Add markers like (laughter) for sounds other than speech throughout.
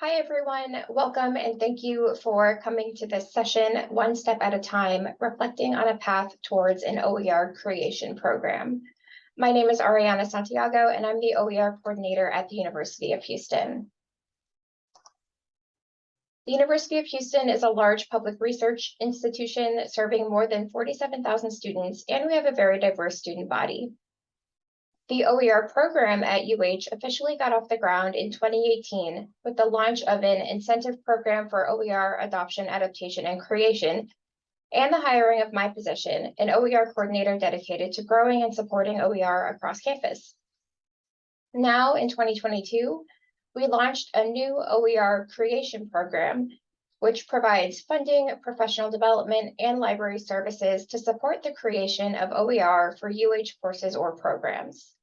Hi, everyone. Welcome and thank you for coming to this session, One Step at a Time, reflecting on a path towards an OER creation program. My name is Ariana Santiago, and I'm the OER coordinator at the University of Houston. The University of Houston is a large public research institution serving more than 47,000 students, and we have a very diverse student body. The OER program at UH officially got off the ground in 2018 with the launch of an incentive program for OER adoption, adaptation, and creation, and the hiring of my position, an OER coordinator dedicated to growing and supporting OER across campus. Now in 2022, we launched a new OER creation program, which provides funding, professional development, and library services to support the creation of OER for UH courses or programs.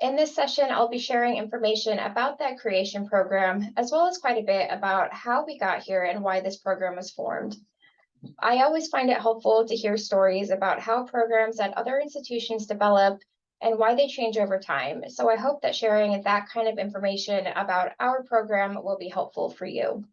In this session, I'll be sharing information about that creation program, as well as quite a bit about how we got here and why this program was formed. I always find it helpful to hear stories about how programs at other institutions develop and why they change over time. So I hope that sharing that kind of information about our program will be helpful for you.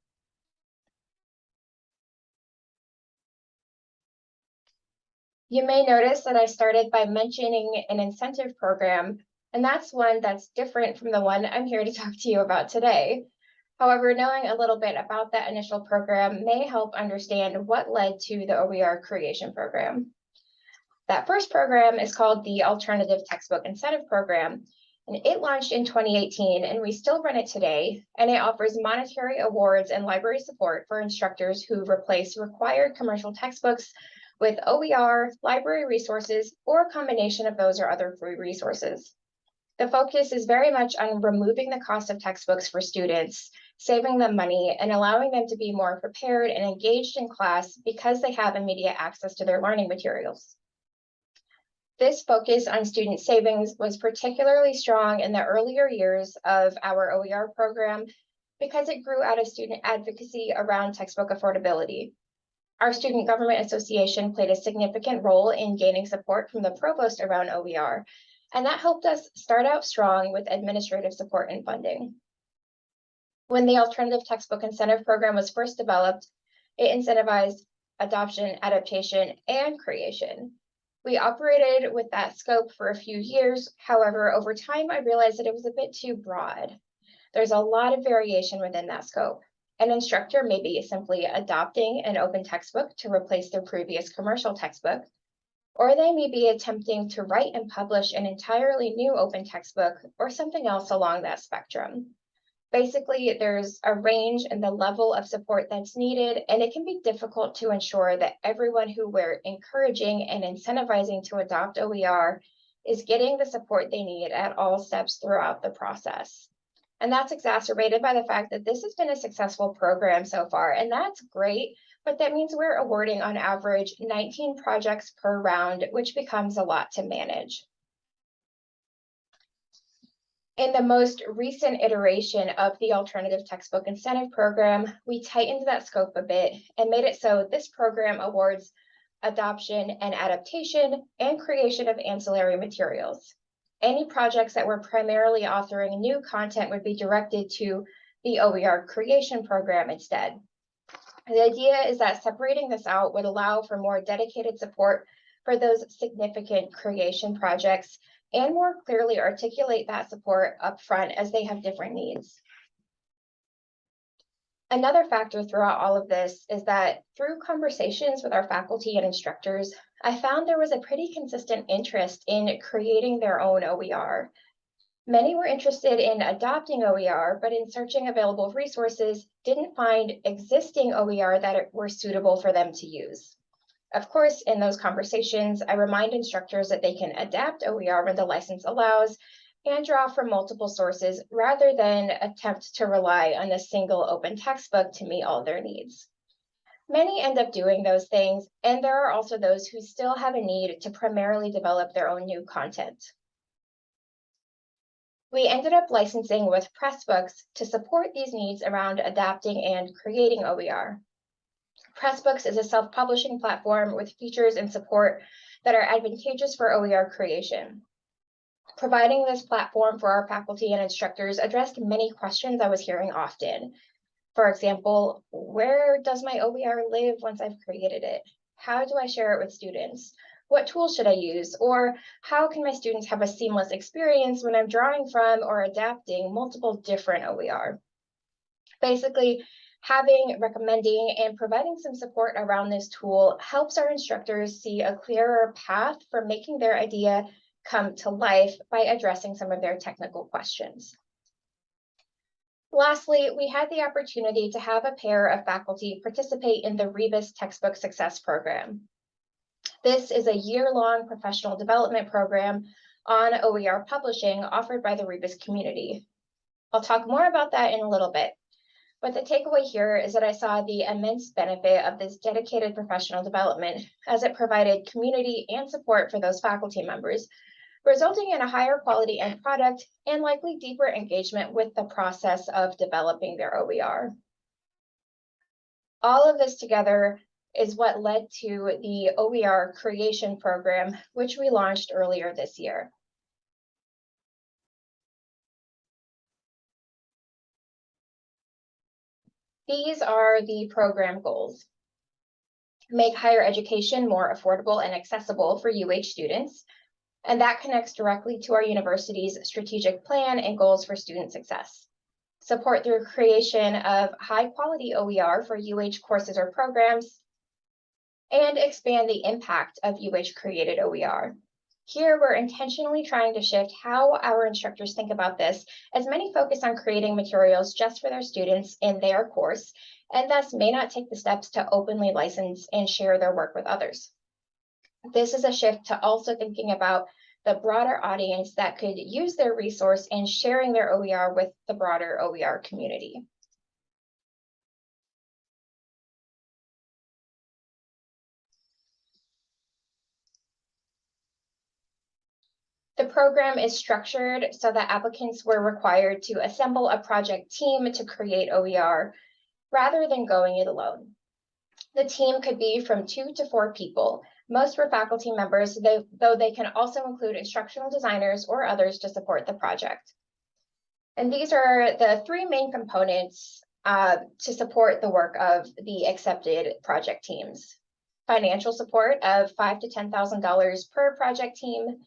You may notice that I started by mentioning an incentive program and that's one that's different from the one I'm here to (laughs) talk to you about today. However, knowing a little bit about that initial program may help understand what led to the OER creation program. That first program is called the Alternative Textbook Incentive Program, and it launched in 2018 and we still run it today, and it offers monetary awards and library support for instructors who replace required commercial textbooks with OER, library resources, or a combination of those or other free resources. The focus is very much on removing the cost of textbooks for students, saving them money, and allowing them to be more prepared and engaged in class because they have immediate access to their learning materials. This focus on student savings was particularly strong in the earlier years of our OER program because it grew out of student advocacy around textbook affordability. Our Student Government Association played a significant role in gaining support from the provost around OER, and that helped us start out strong with administrative support and funding. When the Alternative Textbook Incentive Program was first developed, it incentivized adoption, adaptation, and creation. We operated with that scope for a few years. However, over time, I realized that it was a bit too broad. There's a lot of variation within that scope. An instructor may be simply adopting an open textbook to replace their previous commercial textbook, or they may be attempting to write and publish an entirely new open textbook or something else along that spectrum. Basically, there's a range in the level of support that's needed, and it can be difficult to ensure that everyone who we're encouraging and incentivizing to adopt OER is getting the support they need at all steps throughout the process. And that's exacerbated by the fact that this has been a successful program so far, and that's great but that means we're awarding on average 19 projects per round, which becomes a lot to manage. In the most recent iteration of the Alternative Textbook Incentive Program, we tightened that scope a bit and made it so this program awards adoption and adaptation and creation of ancillary materials. Any projects that were primarily authoring new content would be directed to the OER creation program instead. The idea is that separating this out would allow for more dedicated support for those significant creation projects and more clearly articulate that support upfront as they have different needs. Another factor throughout all of this is that through conversations with our faculty and instructors, I found there was a pretty consistent interest in creating their own OER. Many were interested in adopting OER, but in searching available resources, didn't find existing OER that were suitable for them to use. Of course, in those conversations, I remind instructors that they can adapt OER when the license allows and draw from multiple sources rather than attempt to rely on a single open textbook to meet all their needs. Many end up doing those things, and there are also those who still have a need to primarily develop their own new content. We ended up licensing with Pressbooks to support these needs around adapting and creating OER. Pressbooks is a self-publishing platform with features and support that are advantageous for OER creation. Providing this platform for our faculty and instructors addressed many questions I was hearing often. For example, where does my OER live once I've created it? How do I share it with students? What tools should I use? Or how can my students have a seamless experience when I'm drawing from or adapting multiple different OER? Basically, having, recommending, and providing some support around this tool helps our instructors see a clearer path for making their idea come to life by addressing some of their technical questions. Lastly, we had the opportunity to have a pair of faculty participate in the Rebus Textbook Success Program. This is a year-long professional development program on OER publishing offered by the Rebus community. I'll talk more about that in a little bit, but the takeaway here is that I saw the immense benefit of this dedicated professional development as it provided community and support for those faculty members, resulting in a higher quality end product and likely deeper engagement with the process of developing their OER. All of this together is what led to the OER creation program, which we launched earlier this year. These are the program goals. Make higher education more affordable and accessible for UH students. And that connects directly to our university's strategic plan and goals for student success. Support through creation of high quality OER for UH courses or programs, and expand the impact of UH created OER. Here, we're intentionally trying to shift how our instructors think about this, as many focus on creating materials just for their students in their course, and thus may not take the steps to openly license and share their work with others. This is a shift to also thinking about the broader audience that could use their resource and sharing their OER with the broader OER community. The program is structured so that applicants were required to assemble a project team to create OER rather than going it alone. The team could be from two to four people. Most were faculty members, though they can also include instructional designers or others to support the project. And these are the three main components uh, to support the work of the accepted project teams. Financial support of five to $10,000 per project team,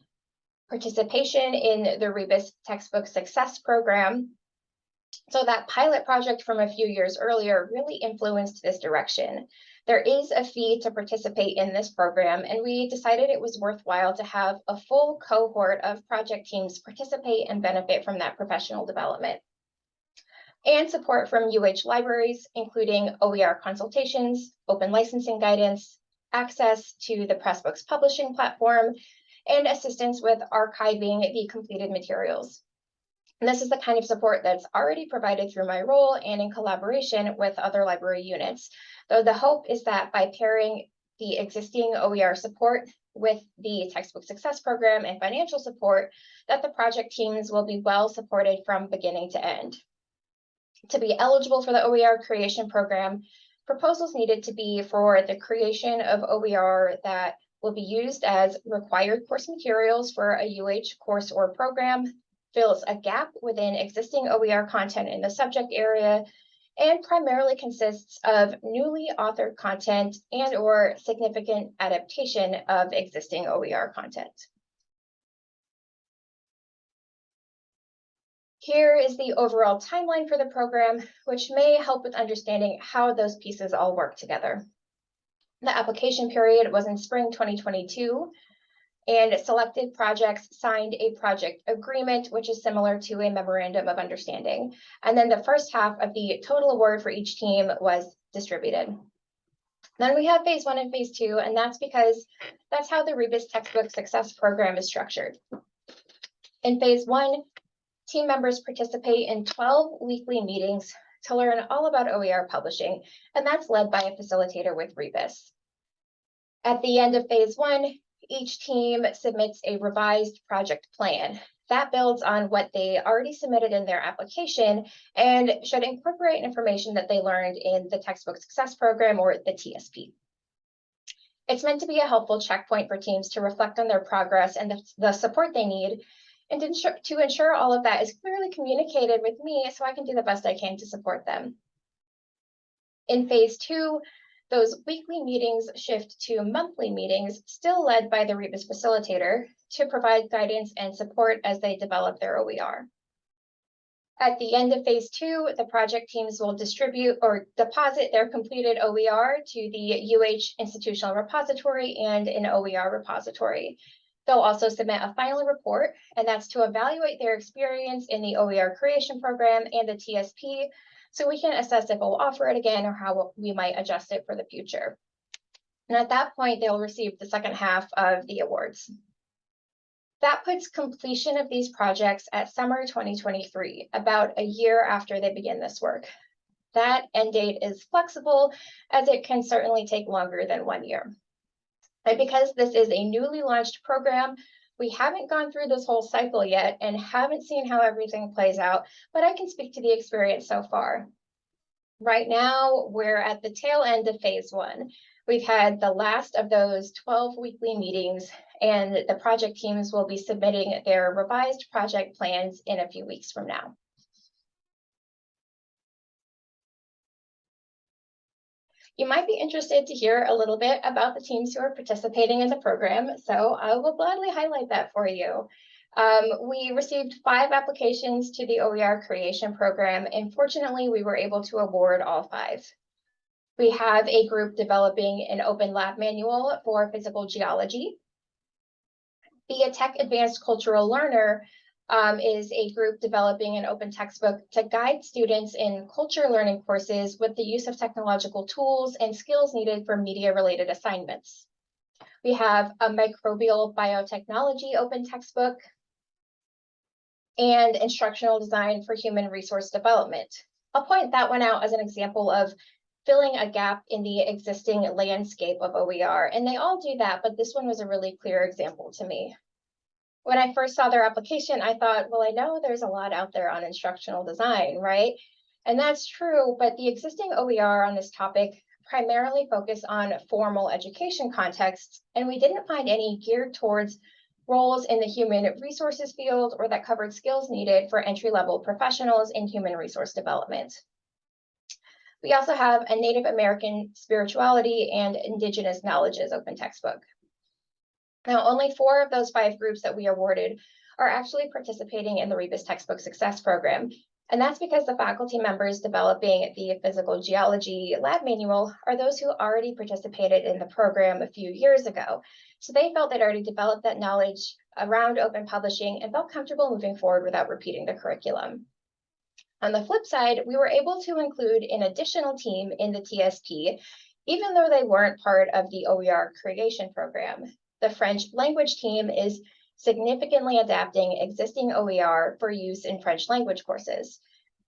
participation in the Rebus Textbook Success Program. So that pilot project from a few years earlier really influenced this direction. There is a fee to participate in this program, and we decided it was worthwhile to have a full cohort of project teams participate and benefit from that professional development. And support from UH libraries, including OER consultations, open licensing guidance, access to the Pressbooks publishing platform, and assistance with archiving the completed materials. And this is the kind of support that's already provided through my role and in collaboration with other library units. Though the hope is that by pairing the existing OER support with the textbook success program and financial support, that the project teams will be well supported from beginning to end. To be eligible for the OER creation program, proposals needed to be for the creation of OER that will be used as required course materials for a UH course or program, fills a gap within existing OER content in the subject area, and primarily consists of newly authored content and or significant adaptation of existing OER content. Here is the overall timeline for the program, which may help with understanding how those pieces all work together. The application period was in spring 2022 and selected projects signed a project agreement, which is similar to a memorandum of understanding. And then the first half of the total award for each team was distributed. Then we have phase one and phase two, and that's because that's how the Rebus Textbook Success Program is structured. In phase one, team members participate in 12 weekly meetings to learn all about OER publishing, and that's led by a facilitator with Rebus. At the end of phase one, each team submits a revised project plan. That builds on what they already submitted in their application and should incorporate information that they learned in the textbook success program or the TSP. It's meant to be a helpful checkpoint for teams to reflect on their progress and the, the support they need and to ensure, to ensure all of that is clearly communicated with me so I can do the best I can to support them. In phase two, those weekly meetings shift to monthly meetings, still led by the Rebus facilitator, to provide guidance and support as they develop their OER. At the end of phase two, the project teams will distribute or deposit their completed OER to the UH institutional repository and an OER repository. They'll also submit a final report, and that's to evaluate their experience in the OER creation program and the TSP, so we can assess if we'll offer it again or how we might adjust it for the future. And at that point, they'll receive the second half of the awards. That puts completion of these projects at summer 2023, about a year after they begin this work. That end date is flexible as it can certainly take longer than one year. And because this is a newly launched program, we haven't gone through this whole cycle yet and haven't seen how everything plays out, but I can speak to the experience so far. Right now, we're at the tail end of phase one. We've had the last of those 12 weekly meetings and the project teams will be submitting their revised project plans in a few weeks from now. You might be interested to hear a little bit about the teams who are participating in the program, so I will gladly highlight that for you. Um, we received five applications to the OER creation program, and fortunately, we were able to award all five. We have a group developing an open lab manual for physical geology. Be a Tech Advanced Cultural Learner um, is a group developing an open textbook to guide students in culture learning courses with the use of technological tools and skills needed for media-related assignments. We have a microbial biotechnology open textbook and instructional design for human resource development. I'll point that one out as an example of filling a gap in the existing landscape of OER, and they all do that, but this one was a really clear example to me when I first saw their application, I thought, well, I know there's a lot out there on instructional design, right? And that's true, but the existing OER on this topic primarily focus on formal education contexts, and we didn't find any geared towards roles in the human resources field or that covered skills needed for entry-level professionals in human resource development. We also have a Native American spirituality and indigenous knowledges open textbook. Now, only four of those five groups that we awarded are actually participating in the Rebus Textbook Success Program. And that's because the faculty members developing the physical geology lab manual are those who already participated in the program a few years ago. So they felt they'd already developed that knowledge around open publishing and felt comfortable moving forward without repeating the curriculum. On the flip side, we were able to include an additional team in the TSP, even though they weren't part of the OER creation program the French language team is significantly adapting existing OER for use in French language courses.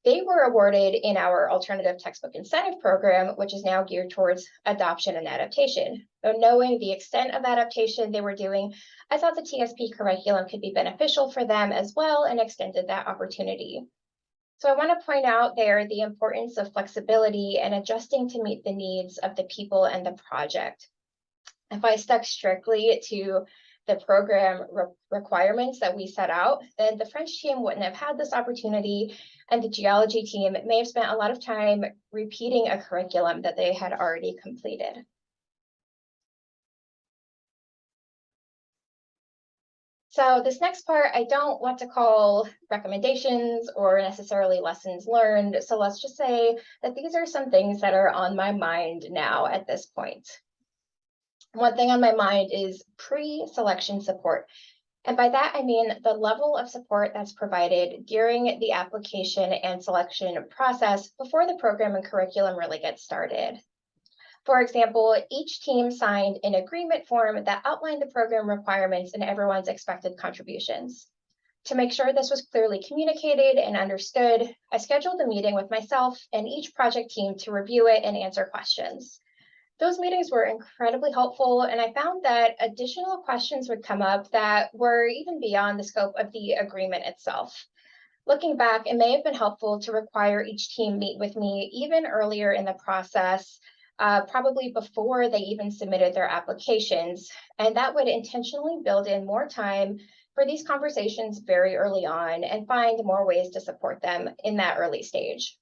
They were awarded in our alternative textbook incentive program, which is now geared towards adoption and adaptation. So knowing the extent of adaptation they were doing, I thought the TSP curriculum could be beneficial for them as well and extended that opportunity. So I want to point out there the importance of flexibility and adjusting to meet the needs of the people and the project. If I stuck strictly to the program re requirements that we set out, then the French team wouldn't have had this opportunity and the geology team may have spent a lot of time repeating a curriculum that they had already completed. So this next part, I don't want to call recommendations or necessarily lessons learned. So let's just say that these are some things that are on my mind now at this point one thing on my mind is pre-selection support. And by that, I mean the level of support that's provided during the application and selection process before the program and curriculum really get started. For example, each team signed an agreement form that outlined the program requirements and everyone's expected contributions. To make sure this was clearly communicated and understood, I scheduled a meeting with myself and each project team to review it and answer questions. Those meetings were incredibly helpful, and I found that additional questions would come up that were even beyond the scope of the agreement itself. Looking back, it may have been helpful to require each team meet with me even earlier in the process, uh, probably before they even submitted their applications. And that would intentionally build in more time for these conversations very early on and find more ways to support them in that early stage.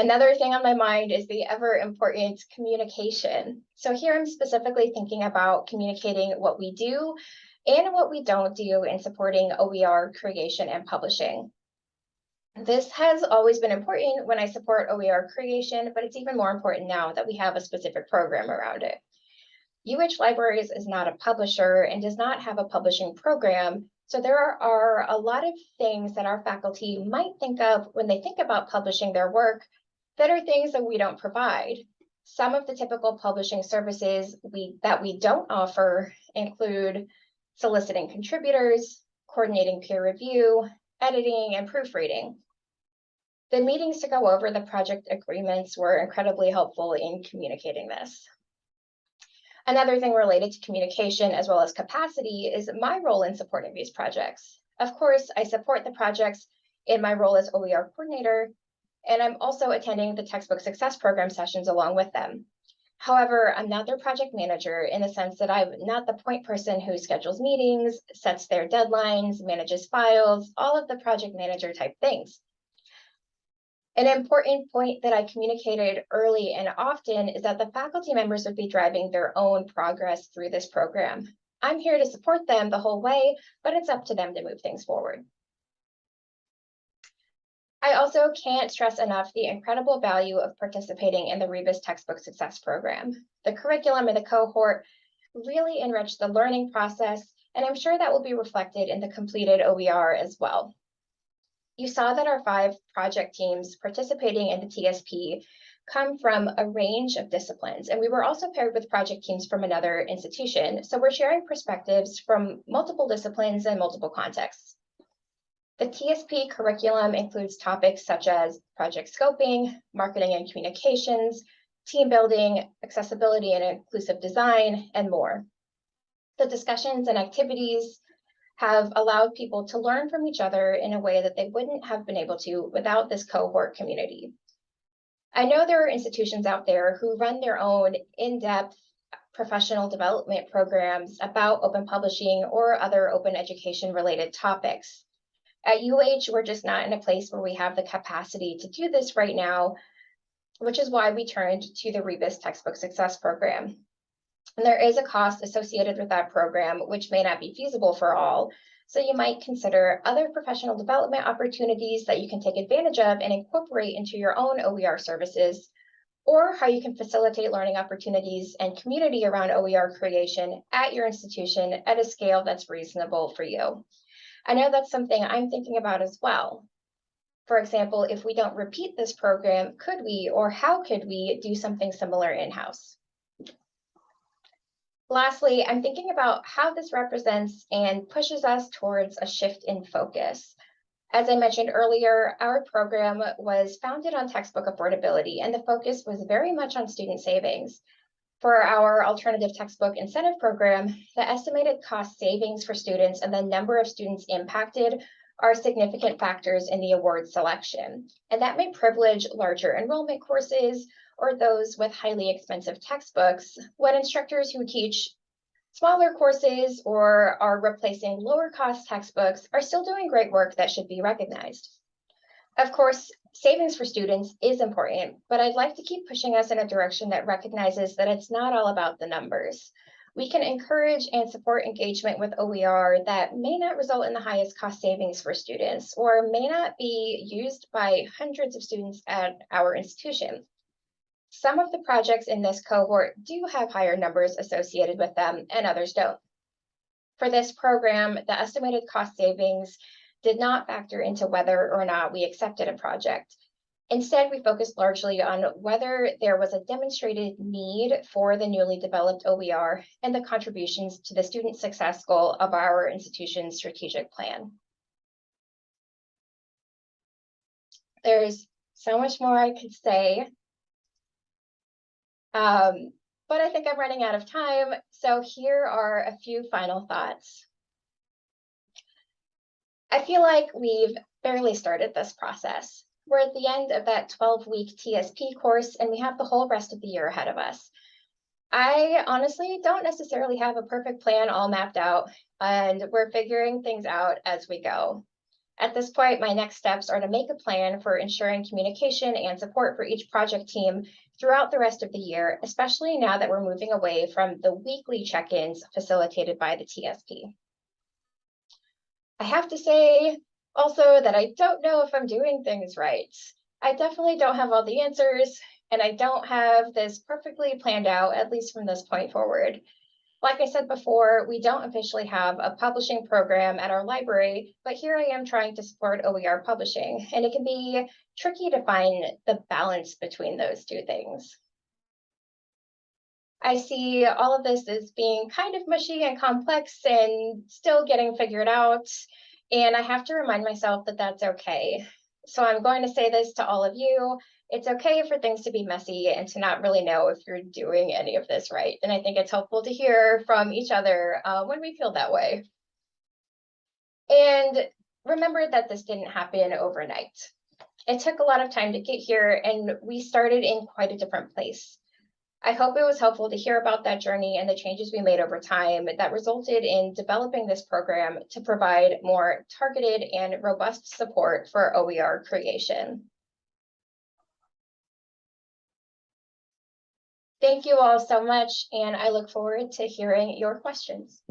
Another thing on my mind is the ever important communication. So here I'm specifically thinking about communicating what we do and what we don't do in supporting OER creation and publishing. This has always been important when I support OER creation, but it's even more important now that we have a specific program around it. UH Libraries is not a publisher and does not have a publishing program, so there are, are a lot of things that our faculty might think of when they think about publishing their work that are things that we don't provide. Some of the typical publishing services we that we don't offer include soliciting contributors, coordinating peer review, editing, and proofreading. The meetings to go over the project agreements were incredibly helpful in communicating this. Another thing related to communication as well as capacity is my role in supporting these projects. Of course, I support the projects in my role as OER coordinator, and I'm also attending the textbook success program sessions along with them. However, I'm not their project manager in the sense that I'm not the point person who schedules meetings, sets their deadlines, manages files, all of the project manager type things. An important point that I communicated early and often is that the faculty members would be driving their own progress through this program. I'm here to support them the whole way, but it's up to them to move things forward. I also can't stress enough the incredible value of participating in the Rebus Textbook Success Program. The curriculum and the cohort really enrich the learning process, and I'm sure that will be reflected in the completed OER as well. You saw that our five project teams participating in the TSP come from a range of disciplines, and we were also paired with project teams from another institution. So we're sharing perspectives from multiple disciplines and multiple contexts. The TSP curriculum includes topics such as project scoping, marketing and communications, team building, accessibility and inclusive design, and more. The discussions and activities have allowed people to learn from each other in a way that they wouldn't have been able to without this cohort community. I know there are institutions out there who run their own in-depth professional development programs about open publishing or other open education related topics. At UH, we're just not in a place where we have the capacity to do this right now, which is why we turned to the Rebus Textbook Success Program. And there is a cost associated with that program, which may not be feasible for all. So you might consider other professional development opportunities that you can take advantage of and incorporate into your own OER services, or how you can facilitate learning opportunities and community around OER creation at your institution at a scale that's reasonable for you. I know that's something I'm thinking about as well. For example, if we don't repeat this program, could we or how could we do something similar in-house? Lastly, I'm thinking about how this represents and pushes us towards a shift in focus. As I mentioned earlier, our program was founded on textbook affordability, and the focus was very much on student savings. For our alternative textbook incentive program, the estimated cost savings for students and the number of students impacted are significant factors in the award selection. And that may privilege larger enrollment courses or those with highly expensive textbooks when instructors who teach smaller courses or are replacing lower cost textbooks are still doing great work that should be recognized. Of course, savings for students is important, but I'd like to keep pushing us in a direction that recognizes that it's not all about the numbers. We can encourage and support engagement with OER that may not result in the highest cost savings for students or may not be used by hundreds of students at our institution. Some of the projects in this cohort do have higher numbers associated with them and others don't. For this program, the estimated cost savings did not factor into whether or not we accepted a project. Instead, we focused largely on whether there was a demonstrated need for the newly developed OER and the contributions to the student success goal of our institution's strategic plan. There's so much more I could say. Um, but I think I'm running out of time. So here are a few final thoughts. I feel like we've barely started this process. We're at the end of that 12 week TSP course and we have the whole rest of the year ahead of us. I honestly don't necessarily have a perfect plan all mapped out and we're figuring things out as we go. At this point, my next steps are to make a plan for ensuring communication and support for each project team throughout the rest of the year, especially now that we're moving away from the weekly check-ins facilitated by the TSP. I have to say also that I don't know if I'm doing things right. I definitely don't have all the answers, and I don't have this perfectly planned out, at least from this point forward. Like I said before, we don't officially have a publishing program at our library, but here I am trying to support OER publishing, and it can be tricky to find the balance between those two things. I see all of this as being kind of mushy and complex and still getting figured out. And I have to remind myself that that's okay. So I'm going to say this to all of you. It's okay for things to be messy and to not really know if you're doing any of this right. And I think it's helpful to hear from each other uh, when we feel that way. And remember that this didn't happen overnight. It took a lot of time to get here and we started in quite a different place. I hope it was helpful to hear about that journey and the changes we made over time that resulted in developing this program to provide more targeted and robust support for OER creation. Thank you all so much, and I look forward to hearing your questions.